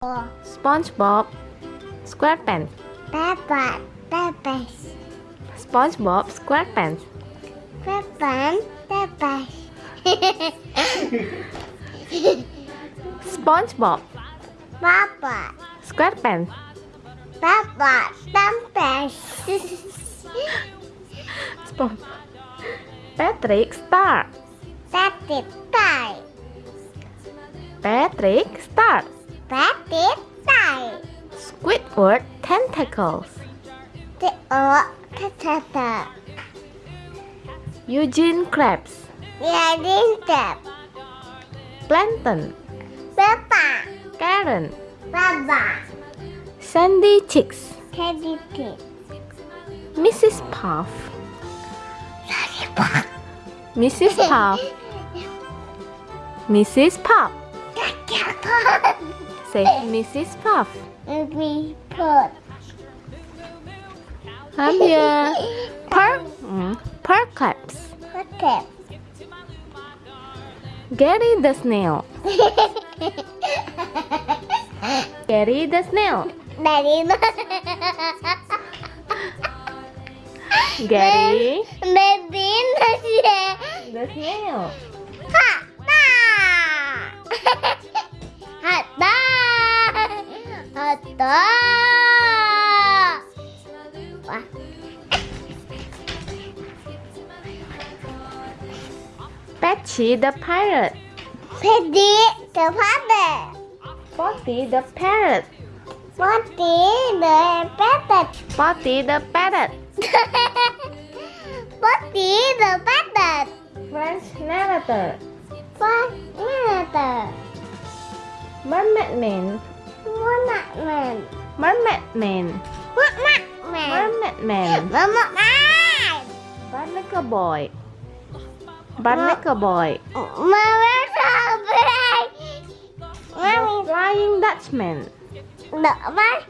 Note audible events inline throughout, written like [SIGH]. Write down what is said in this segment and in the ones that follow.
SpongeBob SquarePants. Peppa, Peppa, SpongeBob SquarePants. Peppa, Peppa. [LAUGHS] SpongeBob Papa, SquarePants. Papa, Peppa. Spon Patrick Star. Patit, tie. Patrick Star Squidward Tentacles The uh, O, Tata. Eugene Krabs Yadin, Tap. Plankton Peppa, Karen Baba. Sandy Cheeks Teddy, Tip. Mrs. Puff Mrs. Puff Mrs. Puff [LAUGHS] Say Mrs. Puff Me Puff. I'm here Per mm, Perclaps Okay. Gary the Snail [LAUGHS] Gary the Snail Dari Gary Baby nasi. the Snail Patchy the Pirate Pedi the father. Potty the Parrot Poti the patet. Potty the Parrot [LAUGHS] Poti the patet. French Narrator Poti Mermaid Man Mana man. Mermaid Man Mana man. Mermaid Man Mama man. Barnacle Boy Barnacle Boy Mama. The Flying Dutchman đỡ mắt.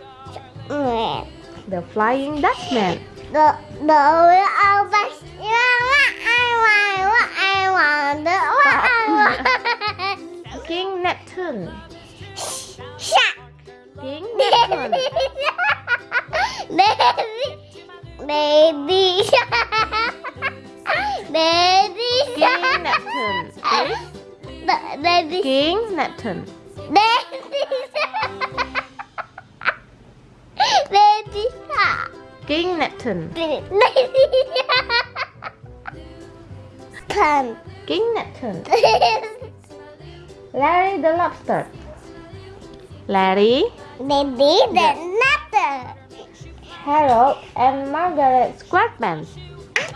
The Flying Dutchman Đỡ đỡ với ông bác. Mama ai ngoài quá ai ngoài đỡ quá ai. King Neptune Sạc. King Neptune Baby. Baby. Baby Baby King Neptune Baby. Baby shark. King Neptune Baby shark. King Neptune [LAUGHS] Larry the Lobster Larry Baby the nutter. Harold and Margaret Squarepants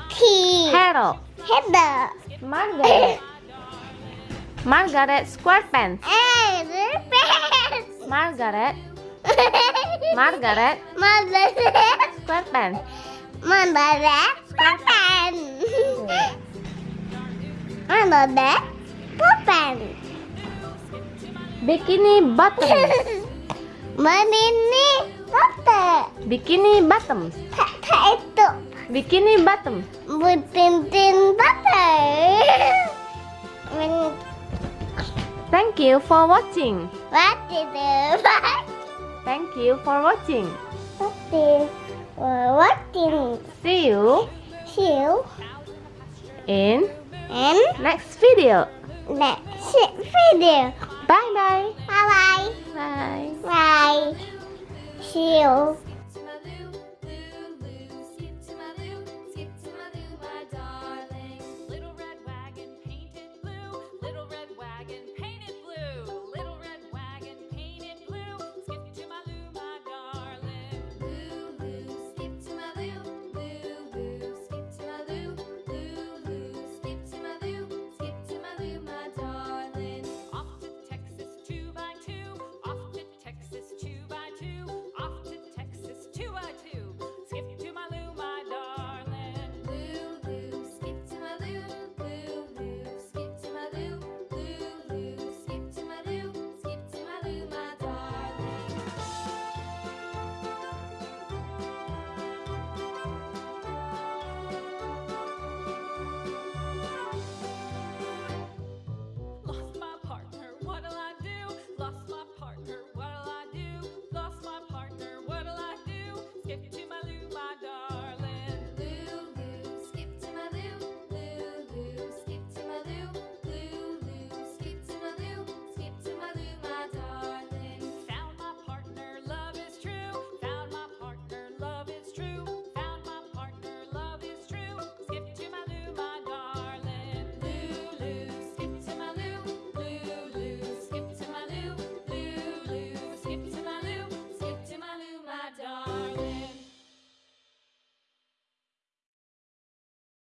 Key. Harold Header. Margaret [LAUGHS] Margaret eh, Squarepants. Margaret. Margaret. Margaret. Squarepants. Margaret Squarepants. Hmm. Margaret Squarepants. Bikini bottom. Bikini Bottoms. Bikini bottom. itu. Bikini bottom. Bikini bottom. Thank you for watching What did you Thank you for watching What did uh, What did See you you in and next video next video. Bye bye Bye bye. Bye Bye. See you.